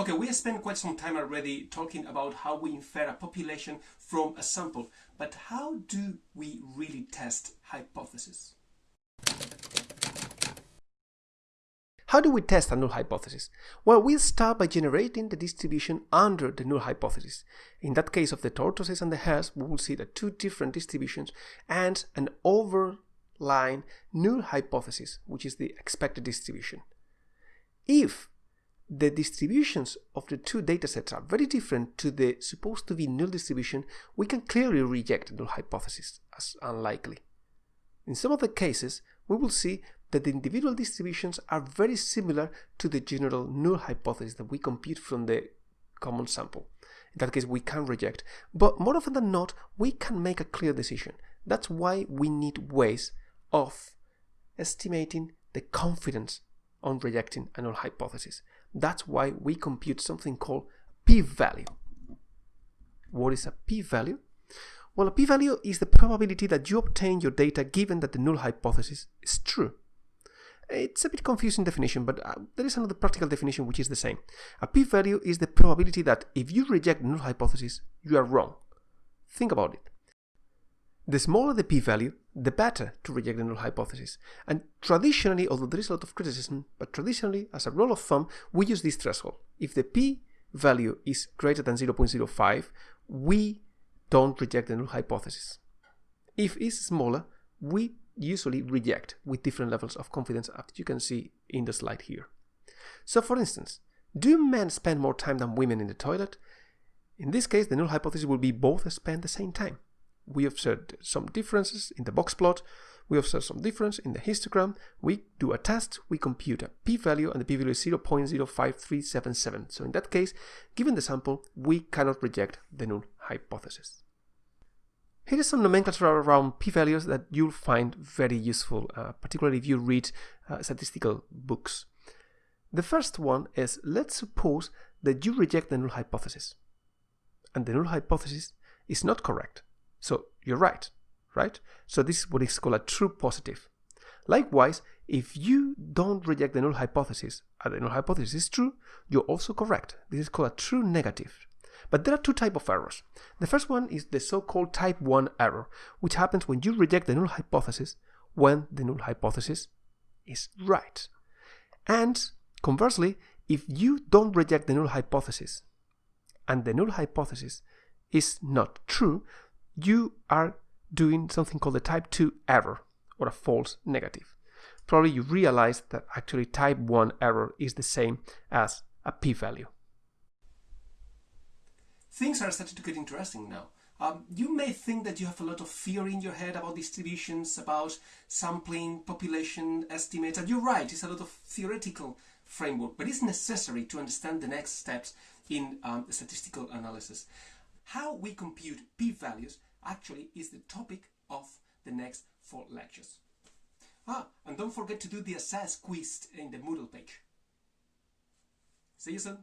Okay, we have spent quite some time already talking about how we infer a population from a sample, but how do we really test hypotheses? How do we test a null hypothesis? Well, we start by generating the distribution under the null hypothesis. In that case of the tortoises and the hares, we will see the two different distributions and an overlying null hypothesis, which is the expected distribution. If the distributions of the two datasets are very different to the supposed to be null distribution, we can clearly reject the null hypothesis as unlikely. In some of the cases, we will see that the individual distributions are very similar to the general null hypothesis that we compute from the common sample. In that case, we can reject. But more often than not, we can make a clear decision. That's why we need ways of estimating the confidence on rejecting a null hypothesis. That's why we compute something called p-value. What is a p-value? Well, a p-value is the probability that you obtain your data given that the null hypothesis is true. It's a bit confusing definition, but uh, there is another practical definition which is the same. A p-value is the probability that if you reject null hypothesis, you are wrong. Think about it. The smaller the p-value, the better to reject the null hypothesis. And traditionally, although there is a lot of criticism, but traditionally, as a rule of thumb, we use this threshold. If the p-value is greater than 0.05, we don't reject the null hypothesis. If it's smaller, we usually reject with different levels of confidence as you can see in the slide here. So for instance, do men spend more time than women in the toilet? In this case, the null hypothesis will be both spend the same time. We observed some differences in the box plot, we observe some difference in the histogram, we do a test, we compute a p-value and the p-value is 0.05377. So in that case, given the sample, we cannot reject the null hypothesis. Here is some nomenclature around p-values that you'll find very useful, uh, particularly if you read uh, statistical books. The first one is, let's suppose that you reject the null hypothesis. And the null hypothesis is not correct. So you're right, right? So this is what is called a true positive. Likewise, if you don't reject the null hypothesis, and the null hypothesis is true, you're also correct. This is called a true negative. But there are two types of errors. The first one is the so-called type 1 error, which happens when you reject the null hypothesis when the null hypothesis is right. And conversely, if you don't reject the null hypothesis and the null hypothesis is not true, you are doing something called a type 2 error or a false negative. Probably you realize that actually type 1 error is the same as a p-value things are starting to get interesting now. Um, you may think that you have a lot of fear in your head about distributions, about sampling, population estimates, and you're right, it's a lot of theoretical framework, but it's necessary to understand the next steps in um, statistical analysis. How we compute p-values actually is the topic of the next four lectures. Ah, and don't forget to do the assess quiz in the Moodle page. See you soon.